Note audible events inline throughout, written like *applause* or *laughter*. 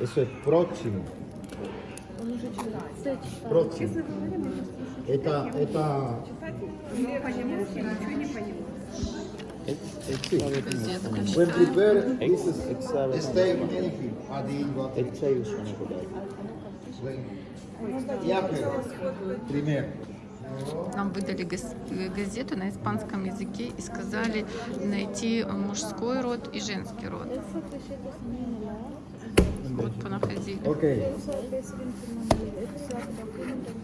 Eso es próximo. Próximo. Это, это... When prepare, this is stay anything. Один, два, три. Я первый. Пример. Нам выдали газ- газету на испанском языке и сказали найти мужской род и женский род. Вот понаходили. Ok.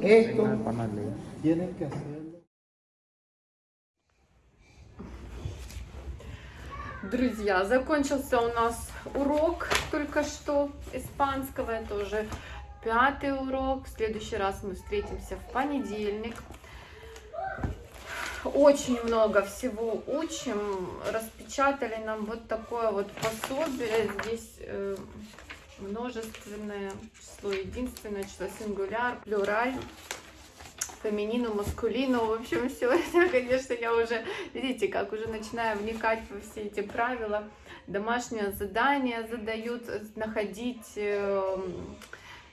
Esto tienen que hacerlo. Друзья, закончился у нас урок только что испанского. Это уже пятый урок. В следующий раз мы встретимся в понедельник. Очень много всего учим. Распечатали нам вот такое вот пособие. Здесь э, множественное число, единственное число, сингуляр, плюраль феминину, маскулину, в общем, все это, конечно, я уже, видите, как уже начинаю вникать во все эти правила. Домашнее задание задают находить э,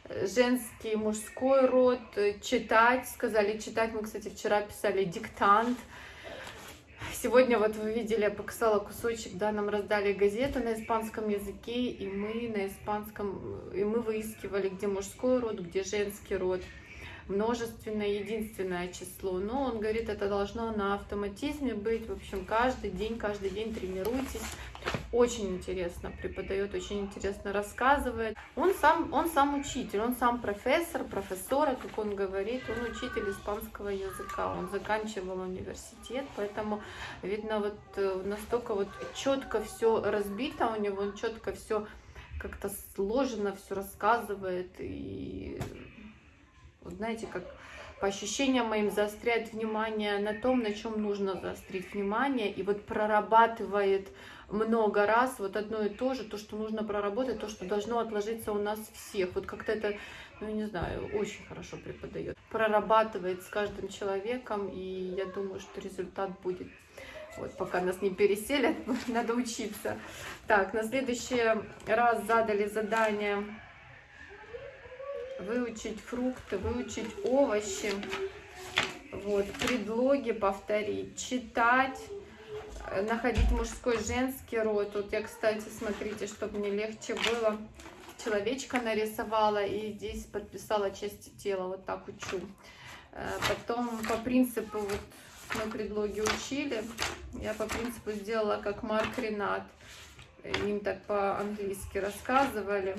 женский, мужской род, читать, сказали читать, мы, кстати, вчера писали диктант. Сегодня вот вы видели, я показала кусочек, да, нам раздали газету на испанском языке, и мы на испанском, и мы выискивали, где мужской род, где женский род множественное, единственное число. Но он говорит, это должно на автоматизме быть. В общем, каждый день, каждый день тренируйтесь. Очень интересно преподает, очень интересно рассказывает. Он сам, он сам учитель, он сам профессор, профессора, как он говорит, он учитель испанского языка. Он заканчивал университет, поэтому видно вот э, настолько вот четко все разбито у него, он четко все как-то сложено, все рассказывает и вот знаете, как по ощущениям моим заостряет внимание на том, на чем нужно заострить внимание, и вот прорабатывает много раз вот одно и то же, то, что нужно проработать, то, что должно отложиться у нас всех. Вот как-то это, ну, не знаю, очень хорошо преподает. Прорабатывает с каждым человеком, и я думаю, что результат будет. Вот, пока нас не переселят, *laughs* надо учиться. Так, на следующий раз задали задание выучить фрукты, выучить овощи, вот, предлоги повторить, читать, э, находить мужской, женский род. Вот я, кстати, смотрите, чтобы мне легче было, человечка нарисовала и здесь подписала части тела, вот так учу. Э, потом по принципу, вот мы предлоги учили, я по принципу сделала как Марк Ренат, им так по-английски рассказывали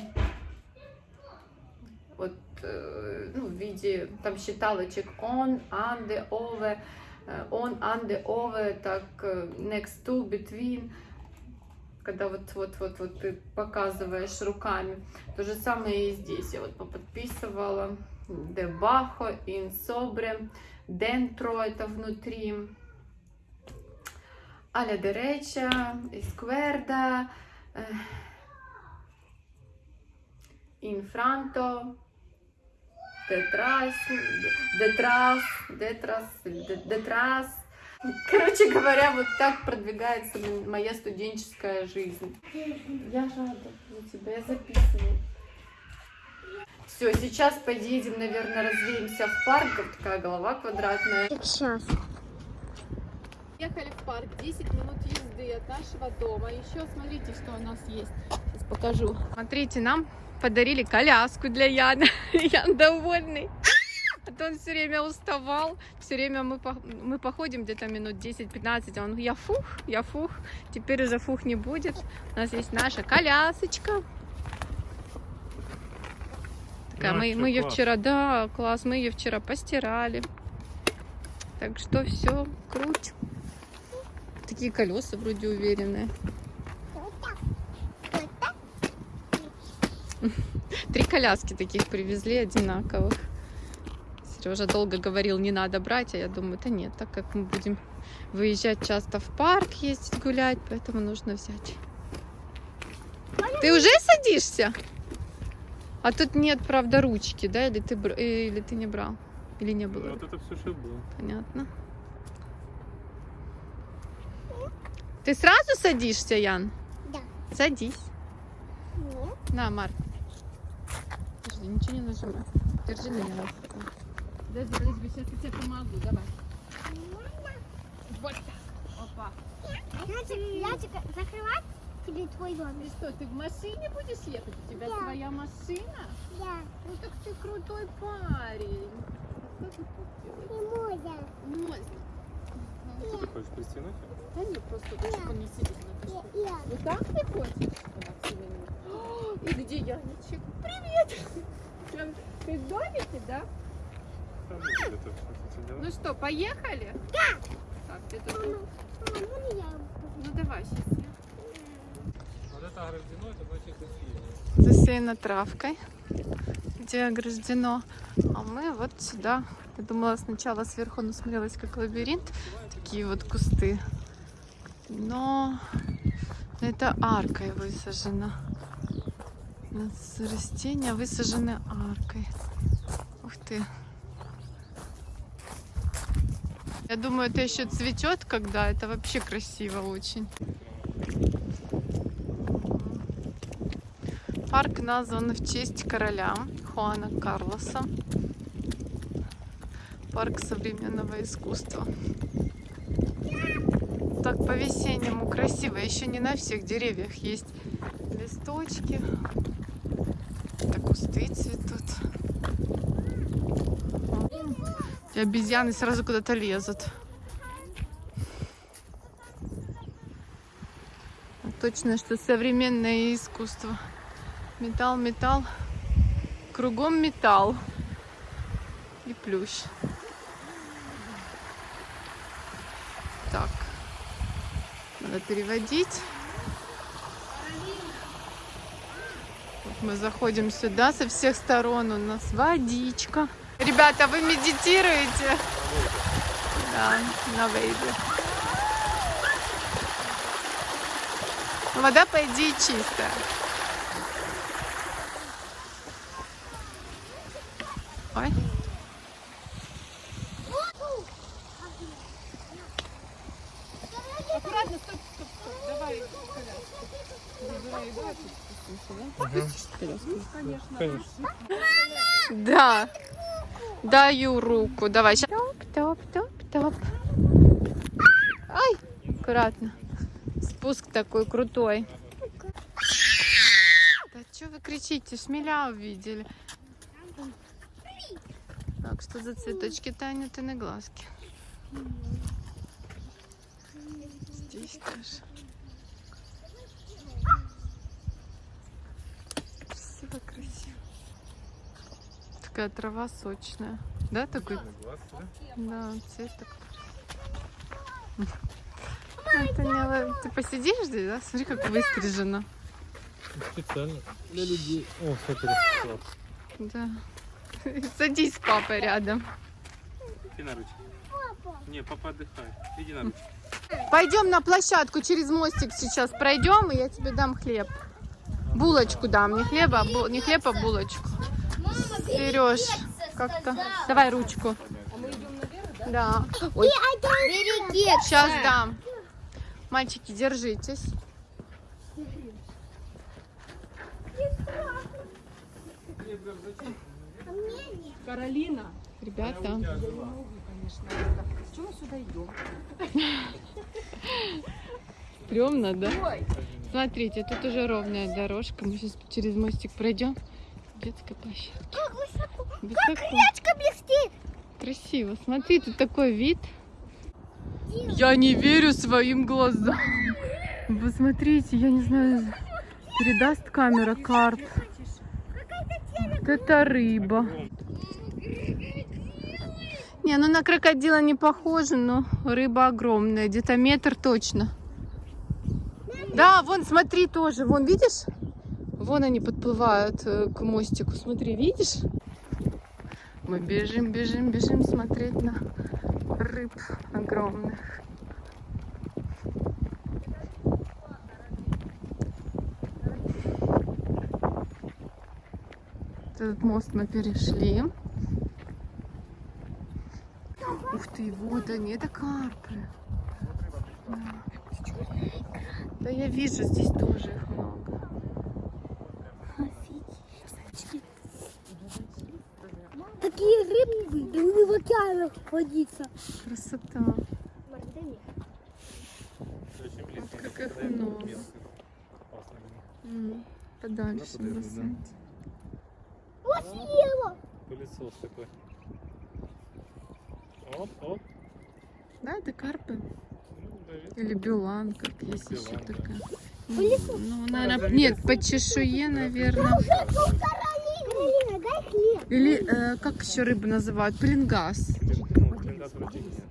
вот, э, ну, в виде там считалочек on, under, over, э, on, under, over, так, э, next to, between, когда вот, вот, вот, вот ты показываешь руками. То же самое и здесь. Я вот debajo, in sobre, dentro, это внутри, a la derecha, izquierda, detrás, detrás, detrás, detrás. Короче говоря, вот так продвигается моя студенческая жизнь. Я рада за тебя, я записываю. Все, сейчас поедем, наверное, развеемся в парк. Вот такая голова квадратная. Сейчас. Ехали в парк, 10 минут езды от нашего дома. Еще смотрите, что у нас есть. Сейчас покажу. Смотрите, нам подарили коляску для Яна. *laughs* Ян довольный. А то он все время уставал. Все время мы, по, мы походим где-то минут 10-15. А он, я фух, я фух. Теперь уже фух не будет. У нас есть наша колясочка. Такая, Да, мы, мы ее класс. вчера, да, класс, мы ее вчера постирали. Так что все, круть. Такие колеса вроде уверенные. *laughs* Три коляски таких привезли одинаковых. Сережа долго говорил, не надо брать, а я думаю, да нет, так как мы будем выезжать часто в парк, ездить гулять, поэтому нужно взять. Ты уже садишься? А тут нет, правда, ручки, да? Или ты, или ты не брал? Или не было? Вот это все, что было. Понятно. Ты сразу садишься, Ян? Да. Садись. Нет. На, Марк. Подожди, ничего не нажимай. Держи меня. Подожди, подожди, сейчас я тебе помогу, давай. Вот так. Опа. Ячик, Ячик, закрывать тебе твой Ты домик? что, ты в машине будешь ехать? У тебя Да. своя машина? Да, Ну так ты крутой парень. Что ты тут делаешь? Что ты хочешь пристегнуть? Да нет, просто лучше Да. он не сидит на я. Вот так ты хочешь? И где Яничек? Привет! Прям Ты в домике, да? Ну что, поехали? Да! Так, ты тут... Я? Ну давай, сейчас я. Вот это ограждено, это значит красиво. Засеяно травкой, где ограждено. А мы вот сюда. Я думала сначала сверху насмотрелась как лабиринт. Такие вот кусты. Но это аркой высажено. У нас растения высажены аркой. Ух ты. Я думаю, это еще цветет, когда это вообще красиво очень. Парк назван в честь короля Хуана Карлоса. Парк современного искусства. Так по-весеннему красиво. Еще не на всех деревьях есть листочки. Это кусты цветут. И обезьяны сразу куда-то лезут. Точно, что современное искусство. Металл, металл. Кругом металл. И плющ. Так. Надо переводить. Мы заходим сюда со всех сторон. У нас водичка. Ребята, вы медитируете? Да, на вейде. Вода, по идее, чистая. Ой. Аккуратно, стоп, стоп, стоп. Давай Конечно. Да. Даю руку. Давай. Топ, топ, топ, топ. Ай, аккуратно. Спуск такой крутой. Да что вы кричите? Шмеля увидели. Так, что за цветочки Таня, ты на глазки? Здесь тоже. Красиво, красиво. Такая трава сочная. Да, такой? Да? Цвет такой. Это не... Ты посидишь здесь, да? Смотри, как выстрижено. Специально для людей. О, смотри. Да. Садись с папой рядом. Иди на ручки. Не, папа отдыхай. Иди на ручки. Пойдем на площадку через мостик сейчас пройдем, и я тебе дам хлеб. Булочку дам, не хлеба, а бу- не хлеб, а булочку. Сереж, как-то. Давай ручку. Да. Ой, Береги. сейчас дам. Мальчики, держитесь. Каролина, Ребята, чего мы сюда идем? стрёмно, да? Смотрите, тут уже ровная дорожка. Мы сейчас через мостик пройдем. Детская площадка. Как высоко. Высоко. Ячка блестит. Красиво. Смотри, тут такой вид. Я не верю своим глазам. Вы смотрите, я не знаю, передаст камера карп. Вот это рыба. Не, ну на крокодила не похоже, но рыба огромная. Где-то метр точно. Да, вон, смотри тоже. Вон, видишь? Вон они подплывают э, к мостику. Смотри, видишь? Мы бежим, бежим, бежим смотреть на рыб огромных. Этот мост мы перешли. Ух ты, вот они, это карпы. Да. Да я вижу, здесь тоже их много. Океанах водиться. Красота. Очень близко. как их Дай ему много. М, Подальше подойду, да. бросать. Вот съела. Пылесос такой. Оп, оп. Да, это карпы. Ну. Или билан, как есть Билан, еще да. такая. Пылесос. Ну, наверное, нет, по чешуе, наверное. Или э, как еще рыбу называют? Вроде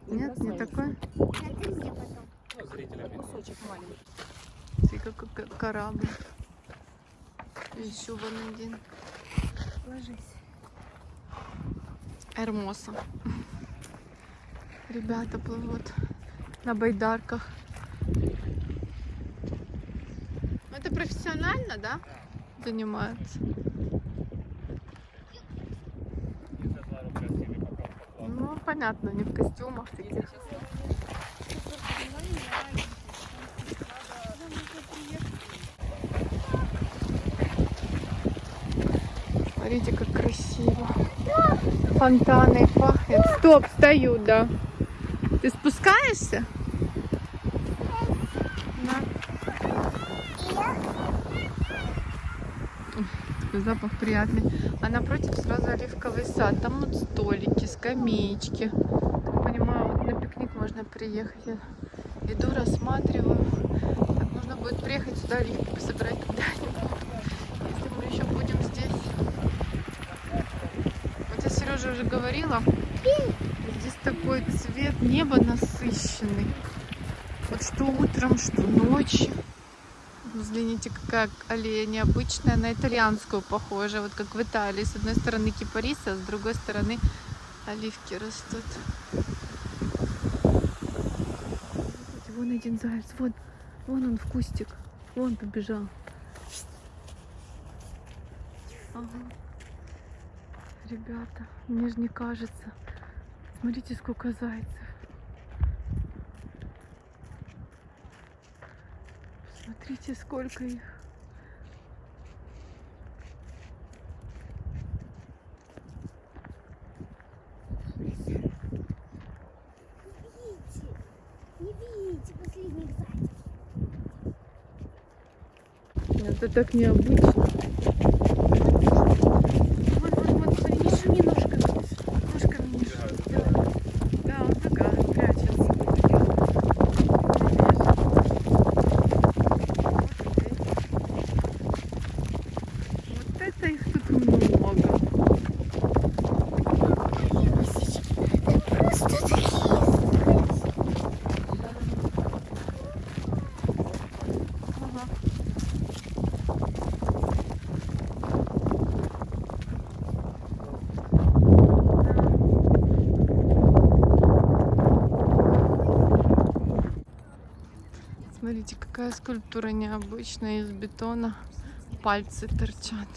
нет. Не такой? Смотри, как корабль. Еще вон один. Ложись. Эрмоса. Ребята плывут на байдарках. Это профессионально, да? Занимаются. Ну, понятно, не в костюмах таких. Смотрите, как красиво. Фонтаны пахнет. Стоп, стою, да. Ты спускаешься? Запах приятный. А напротив сразу оливковый сад. Там вот столики, скамеечки. Так понимаю, на пикник можно приехать. Я иду, рассматриваю. Так, нужно будет приехать сюда оливки собрать *laughs* когда-нибудь. Если мы еще будем здесь. Вот я Сережа уже говорила, здесь такой цвет неба насыщенный. Вот что утром, что ночью. Взгляните, какая аллея необычная, на итальянскую похожа, вот как в Италии. С одной стороны кипарисы, а с другой стороны оливки растут. Вон один заяц, вон, вон он в кустик, вон побежал. Ага. Ребята, мне же не кажется. Смотрите, сколько зайцев. Смотрите, сколько их. Это так необычно. Вон, вон, вон, смотри, не шуми ножками. Ножками не шуми. Да, да он такая, прячется. Вот это их тут много. Смотрите, какая скульптура необычная из бетона. Пальцы торчат.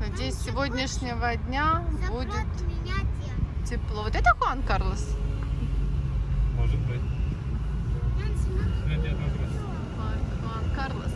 Надеюсь, с сегодняшнего дня будет тепло. Вот это Хуан Карлос? Может быть. Хуан, Хуан Карлос.